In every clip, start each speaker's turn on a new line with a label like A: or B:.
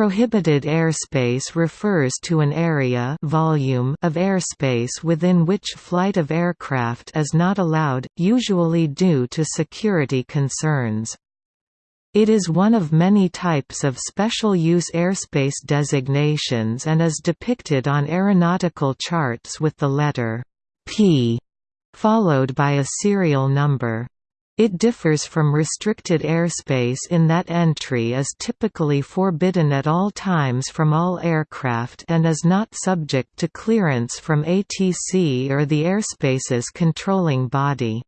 A: Prohibited airspace refers to an area volume of airspace within which flight of aircraft is not allowed, usually due to security concerns. It is one of many types of special use airspace designations and is depicted on aeronautical charts with the letter P followed by a serial number. It differs from restricted airspace in that entry is typically forbidden at all times from all aircraft and is not subject to clearance from ATC or the airspace's controlling body.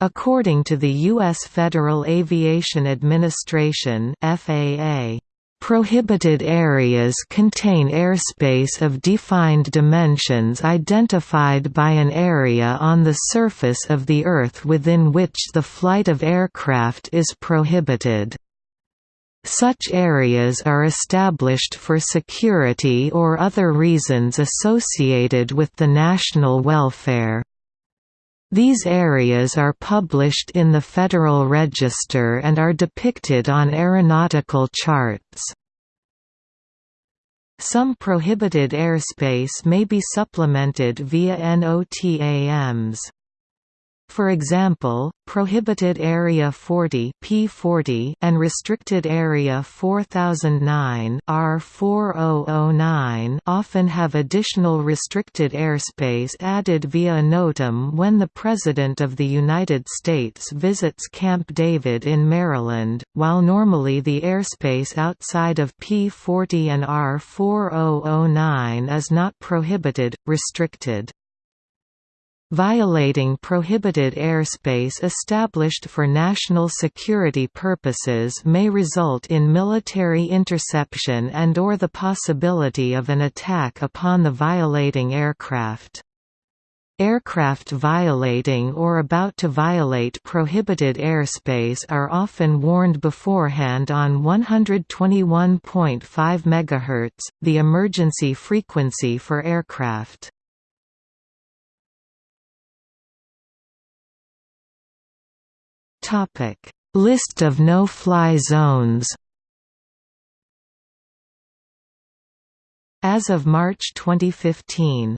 A: According to the U.S. Federal Aviation Administration FAA, Prohibited areas contain airspace of defined dimensions identified by an area on the surface of the Earth within which the flight of aircraft is prohibited. Such areas are established for security or other reasons associated with the national welfare. These areas are published in the Federal Register and are depicted on aeronautical charts. Some prohibited airspace may be supplemented via NOTAMs. For example, Prohibited Area 40 P40 and Restricted Area 4009 R4009 often have additional restricted airspace added via a NOTAM when the President of the United States visits Camp David in Maryland, while normally the airspace outside of P40 and R4009 is not prohibited, restricted. Violating prohibited airspace established for national security purposes may result in military interception and or the possibility of an attack upon the violating aircraft. Aircraft violating or about to violate prohibited airspace are often warned beforehand on 121.5 MHz, the emergency frequency for aircraft. Topic: List of no-fly zones. As of March 2015.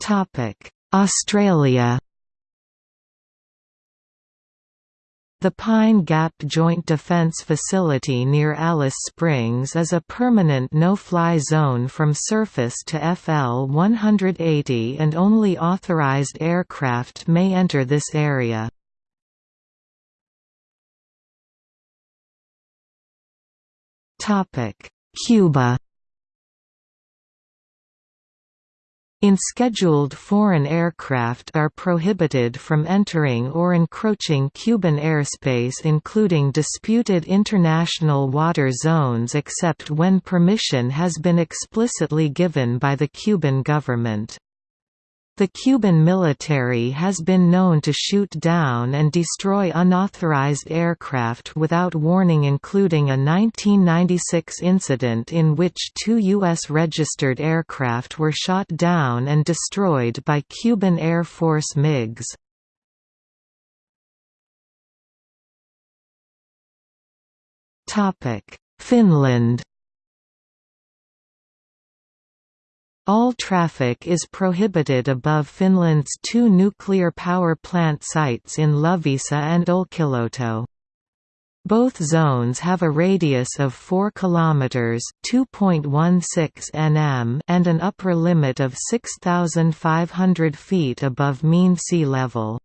A: Topic: Australia. The Pine Gap Joint Defence Facility near Alice Springs is a permanent no-fly zone from surface to FL 180 and only authorized aircraft may enter this area. Cuba In scheduled foreign aircraft are prohibited from entering or encroaching Cuban airspace including disputed international water zones except when permission has been explicitly given by the Cuban government. The Cuban military has been known to shoot down and destroy unauthorized aircraft without warning including a 1996 incident in which two U.S. registered aircraft were shot down and destroyed by Cuban Air Force MiGs. Finland All traffic is prohibited above Finland's two nuclear power plant sites in Loviisa and Olkiluoto. Both zones have a radius of 4 km (2.16 nm) and an upper limit of 6,500 feet above mean sea level.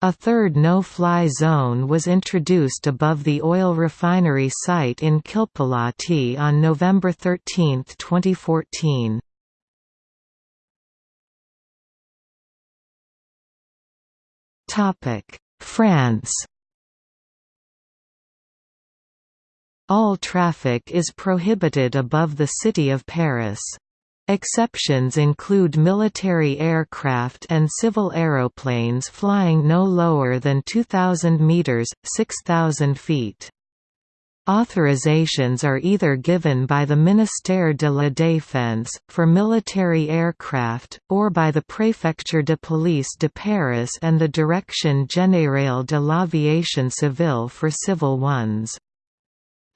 A: A third no-fly zone was introduced above the oil refinery site in Kilpilahti on November 13, 2014. France All traffic is prohibited above the city of Paris. Exceptions include military aircraft and civil aeroplanes flying no lower than 2,000 metres 6,000 feet. Authorizations are either given by the Ministère de la Défense, for military aircraft, or by the Préfecture de Police de Paris and the Direction Générale de l'Aviation Civile for civil ones.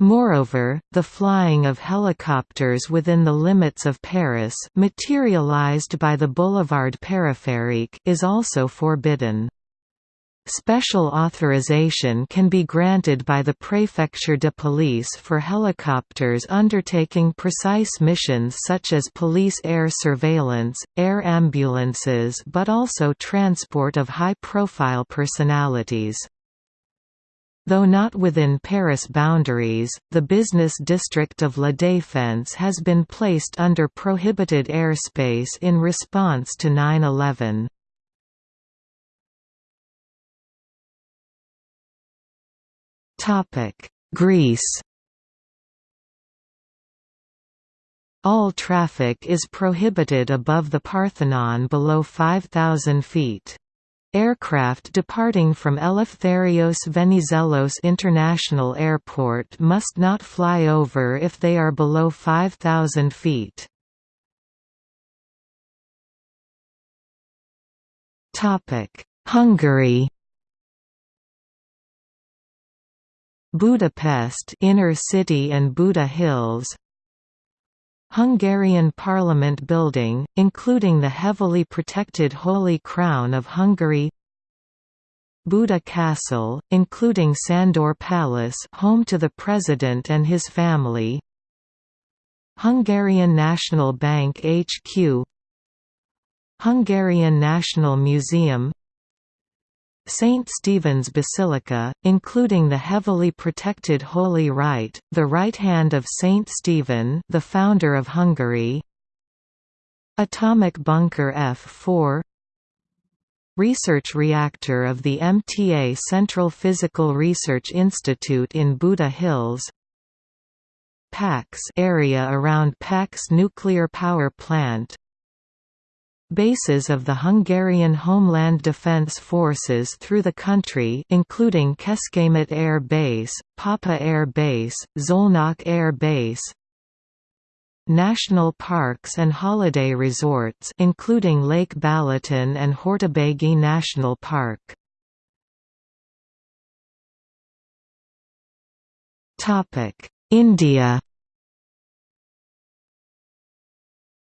A: Moreover, the flying of helicopters within the limits of Paris materialized by the Boulevard Périphérique is also forbidden. Special authorization can be granted by the Préfecture de Police for helicopters undertaking precise missions such as police air surveillance, air ambulances but also transport of high-profile personalities. Though not within Paris boundaries, the business district of La Défense has been placed under prohibited airspace in response to 9-11. Greece All traffic is prohibited above the Parthenon below 5,000 feet. Aircraft departing from Eleftherios Venizelos International Airport must not fly over if they are below 5,000 feet. Hungary Budapest inner city and Buda Hills. Hungarian Parliament building, including the heavily protected Holy Crown of Hungary. Buda Castle, including Sandor Palace home to the President and his family. Hungarian National Bank HQ Hungarian National Museum St. Stephen's Basilica, including the heavily protected Holy Right, the right hand of Saint Stephen the founder of Hungary. Atomic bunker F4 Research reactor of the MTA Central Physical Research Institute in Buda Hills. Paks area around Paks nuclear power plant Bases of the Hungarian Homeland Defence Forces through the country including Kecskemét Air Base, Papa Air Base, Szolnok Air Base National parks and holiday resorts including Lake Balaton and Hortobágy National Park. India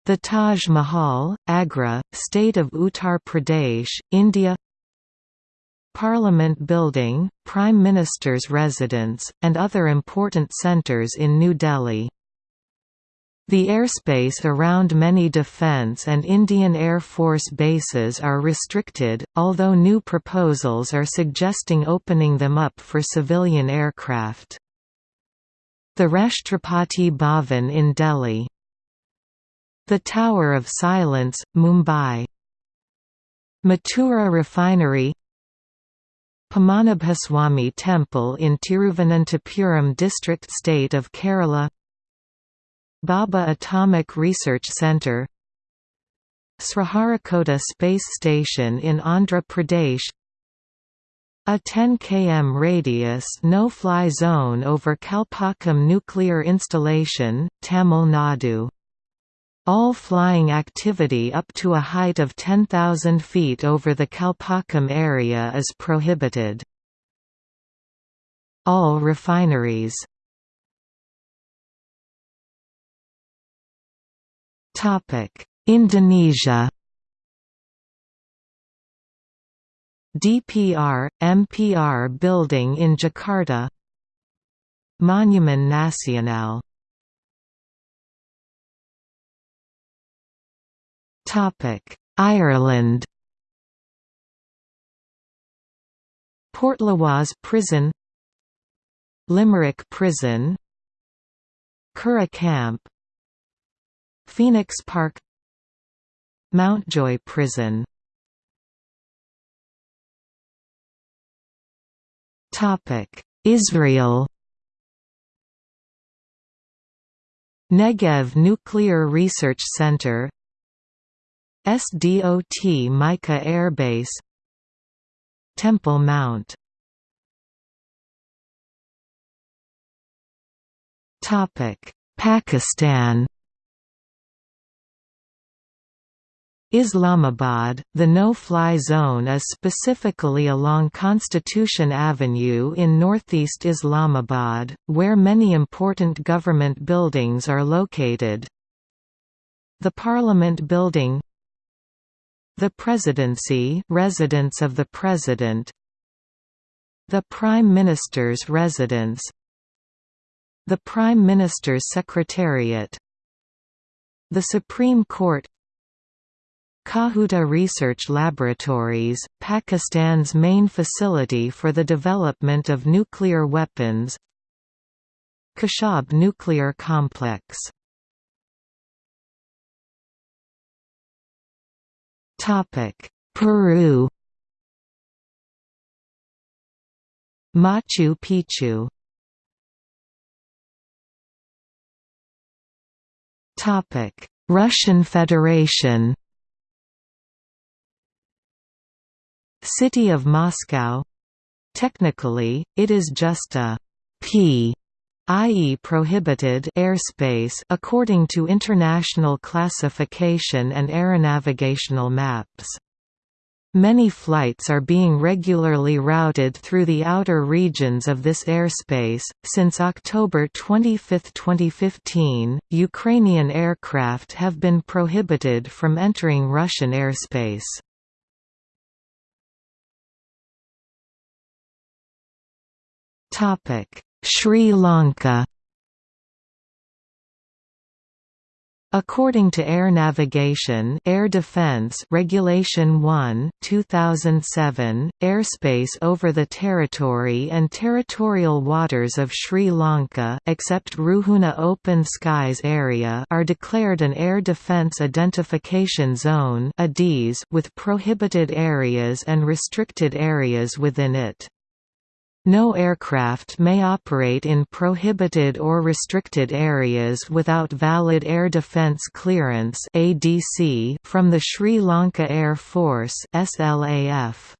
A: The Taj Mahal, Agra, State of Uttar Pradesh, India Parliament Building, Prime Minister's residence, and other important centres in New Delhi. The airspace around many defence and Indian Air Force bases are restricted, although new proposals are suggesting opening them up for civilian aircraft. The Rashtrapati Bhavan in Delhi the Tower of Silence, Mumbai. Mathura Refinery. Padmanabhaswamy Temple in Tiruvananthapuram district state of Kerala. Bhabha Atomic Research Centre Sriharikota Space Station in Andhra Pradesh. A 10 km radius no-fly zone over Kalpakkam nuclear installation, Tamil Nadu all flying activity up to a height of 10,000 feet over the Kalpakkam area is prohibited. All refineries. Indonesia. DPR, MPR building in Jakarta. Monument Nasional Ireland Portlaoise Prison Limerick Prison Curragh Camp Phoenix Park Mountjoy Prison Topic: Israel Negev Nuclear Research Center SDOT Micha Air Base Temple Mount Pakistan Islamabad, the no-fly zone is specifically along Constitution Avenue in northeast Islamabad, where many important government buildings are located. The Parliament Building The Presidency residence of the President The Prime Minister's residence The Prime Minister's Secretariat The Supreme Court Kahuta Research Laboratories, Pakistan's main facility for the development of nuclear weapons Khushab Nuclear Complex Peru Machu Picchu Topic: Russian Federation City of Moscow Technically, it is just a P i.e. prohibited airspace according to international classification and aeronavigational maps. Many flights are being regularly routed through the outer regions of this airspace. Since October 25, 2015, Ukrainian aircraft have been prohibited from entering Russian airspace. Sri Lanka According to Air Navigation Air Defence Regulation 1 2007, airspace over the territory and territorial waters of Sri Lanka except Ruhuna Open Skies Area are declared an Air Defence Identification Zone with prohibited areas and restricted areas within it. No aircraft may operate in prohibited or restricted areas without valid Air Defence Clearance (ADC) from the Sri Lanka Air Force SLAF.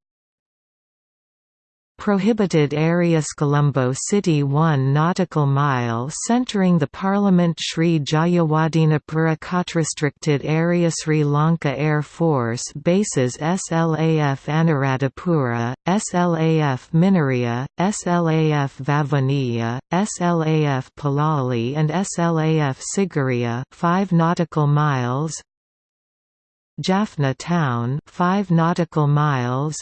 A: Prohibited areas Colombo City 1 nautical mile centering the Parliament Sri Jayawardenepura Restricted Area Sri Lanka Air Force Bases SLAF Anuradhapura, SLAF Minneriya, SLAF Vavuniya, SLAF Palali and SLAF Sigiriya 5 nautical miles Jaffna Town 5 nautical miles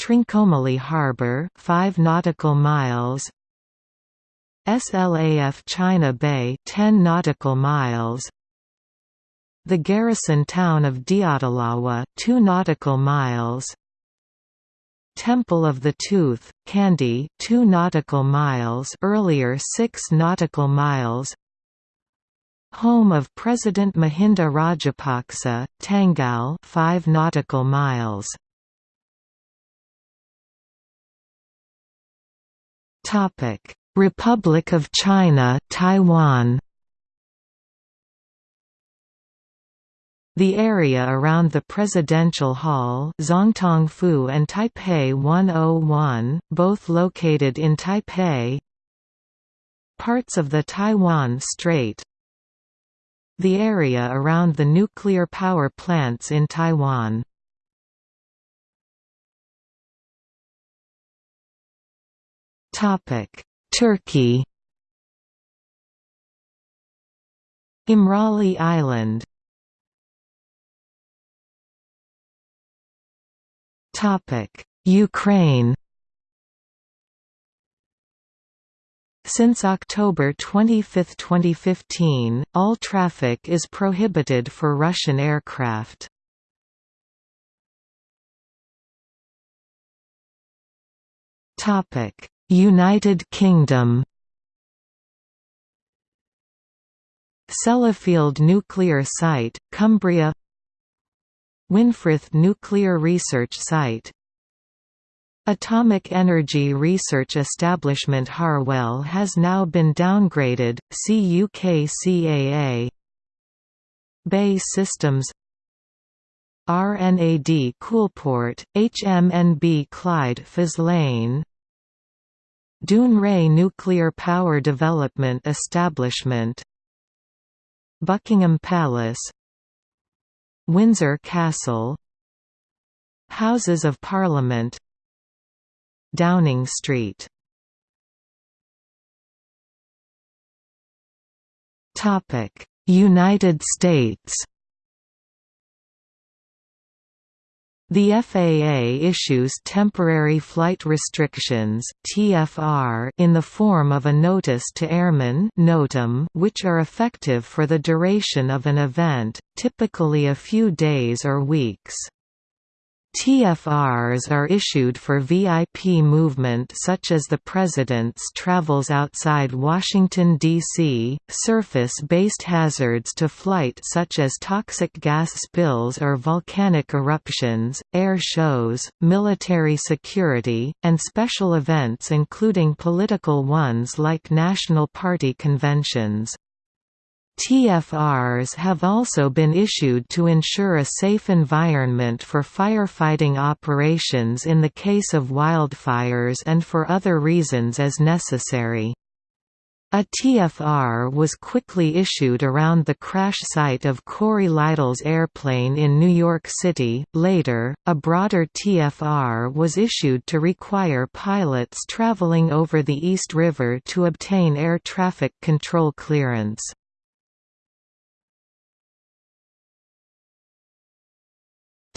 A: Trincomalee Harbour 5 nautical miles. SLAF China Bay 10 nautical miles. The garrison town of Diyatalawa 2 nautical miles. Temple of the Tooth Kandy 2 nautical miles earlier 6 nautical miles. Home of President Mahinda Rajapaksa Tangal 5 nautical miles Topic: Republic of China, Taiwan. The area around the Presidential Hall Zongtongfu and Taipei 101, both located in Taipei. Parts of the Taiwan Strait. The area around the nuclear power plants in Taiwan Turkey Imrali Island Ukraine Since October 25, 2015, all traffic is prohibited for Russian aircraft. Topic: United Kingdom. Sellafield Nuclear Site, Cumbria. Winfrith Nuclear Research Site. Atomic Energy Research Establishment Harwell has now been downgraded, see UKCAA BAE Systems. RNAD Coulport, HMNB Clyde Faslane Dounreay Nuclear Power Development Establishment. Buckingham Palace. Windsor Castle. Houses of Parliament. Downing Street. United States The FAA issues Temporary Flight Restrictions (TFR) in the form of a notice to airmen (NOTAM) which are effective for the duration of an event, typically a few days or weeks. TFRs are issued for VIP movement such as the President's travels outside Washington, D.C., surface-based hazards to flight such as toxic gas spills or volcanic eruptions, air shows, military security, and special events including political ones like National Party conventions. TFRs have also been issued to ensure a safe environment for firefighting operations in the case of wildfires and for other reasons as necessary. A TFR was quickly issued around the crash site of Cory Lidle's airplane in New York City. Later, a broader TFR was issued to require pilots traveling over the East River to obtain air traffic control clearance.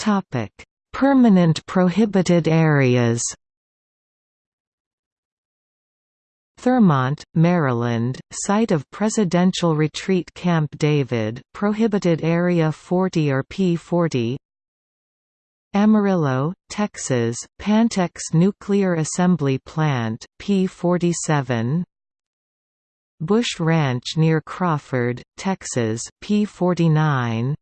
A: Topic: Permanent prohibited areas. Thurmont, Maryland, site of Presidential Retreat Camp David, prohibited area 40 or P40. Amarillo, Texas, Pantex Nuclear Assembly Plant, P47. Bush Ranch near Crawford, Texas, P49.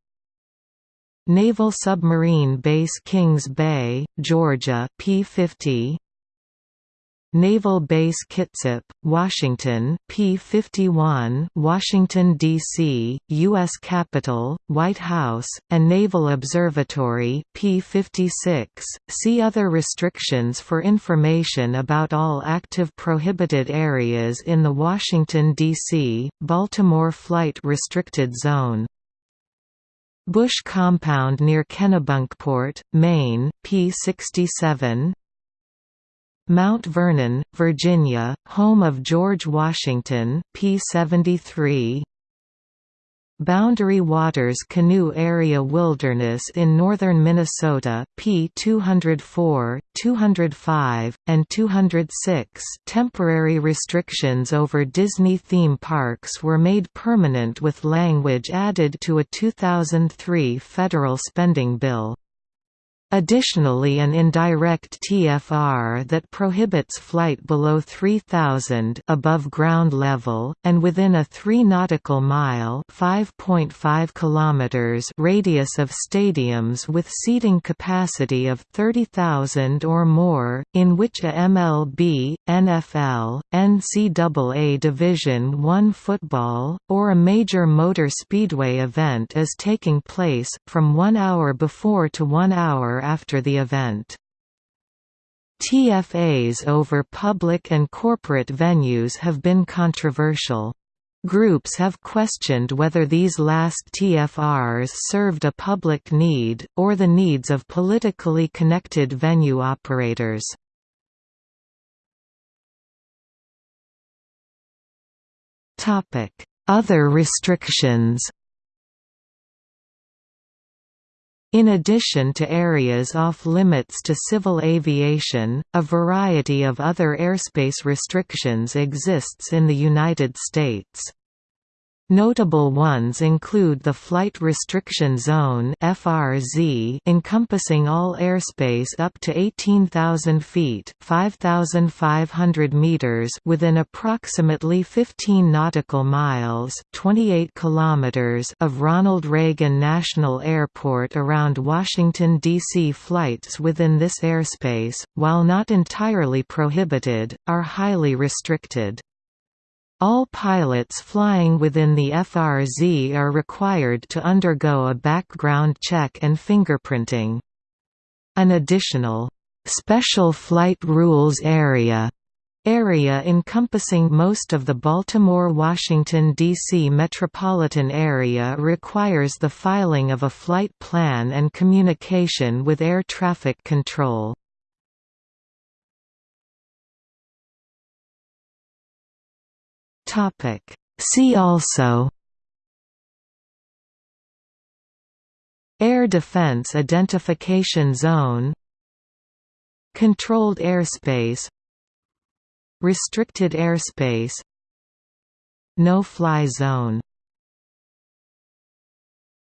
A: Naval Submarine Base Kings Bay, Georgia P-50 Naval Base Kitsap, Washington P-51 Washington, D.C., U.S. Capitol, White House, and Naval Observatory P-56. See other restrictions for information about all active prohibited areas in the Washington, D.C., Baltimore Flight Restricted Zone Bush Compound near Kennebunkport, Maine, P67 Mount Vernon, Virginia, home of George Washington, P73 Boundary Waters Canoe Area Wilderness in northern Minnesota P 204, 205, and 206 temporary restrictions over Disney theme parks were made permanent with language added to a 2003 federal spending bill. Additionally an indirect TFR that prohibits flight below 3000 above ground level and within a 3 nautical mile 5.5 kilometers radius of stadiums with seating capacity of 30,000 or more in which a MLB, NFL, NCAA Division I football or a major motor speedway event is taking place from 1 hour before to 1 hour after the event. TFAs over public and corporate venues have been controversial. Groups have questioned whether these last TFRs served a public need, or the needs of politically connected venue operators. Other restrictions In addition to areas off-limits to civil aviation, a variety of other airspace restrictions exists in the United States. Notable ones include the Flight Restriction Zone (FRZ), encompassing all airspace up to 18,000 feet (5,500 meters) within approximately 15 nautical miles (28 kilometers) of Ronald Reagan National Airport around Washington D.C. Flights within this airspace, while not entirely prohibited, are highly restricted. All pilots flying within the FRZ are required to undergo a background check and fingerprinting. An additional, "'Special Flight Rules Area' Area encompassing most of the Baltimore-Washington, D.C. metropolitan area requires the filing of a flight plan and communication with air traffic control. See also Air Defense Identification Zone Controlled airspace Restricted airspace No-fly zone